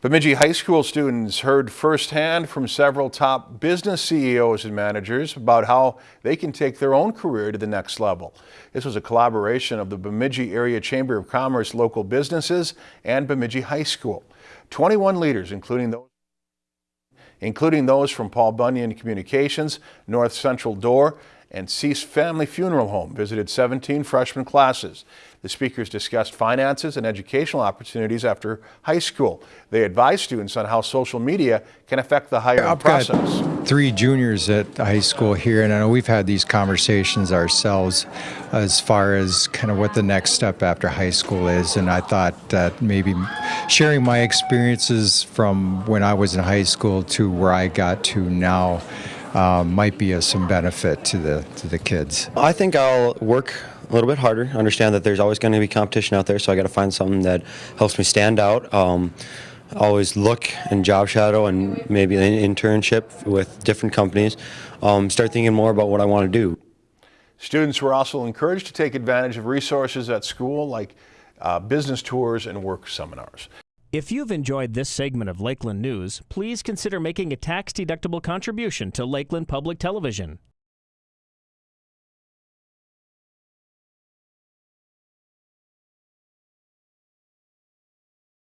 Bemidji High School students heard firsthand from several top business CEOs and managers about how they can take their own career to the next level. This was a collaboration of the Bemidji Area Chamber of Commerce local businesses and Bemidji High School. 21 leaders, including those including those from Paul Bunyan Communications, North Central Door, and Cease Family Funeral Home visited 17 freshman classes. The speakers discussed finances and educational opportunities after high school. They advised students on how social media can affect the hiring process. Three juniors at high school here, and I know we've had these conversations ourselves as far as kind of what the next step after high school is. And I thought that maybe sharing my experiences from when I was in high school to where I got to now um, might be of some benefit to the to the kids. I think I'll work a little bit harder. Understand that there's always going to be competition out there, so I got to find something that helps me stand out. Um, always look and job shadow and maybe an internship with different companies. Um, start thinking more about what I want to do. Students were also encouraged to take advantage of resources at school like uh, business tours and work seminars. If you've enjoyed this segment of Lakeland News, please consider making a tax-deductible contribution to Lakeland Public Television.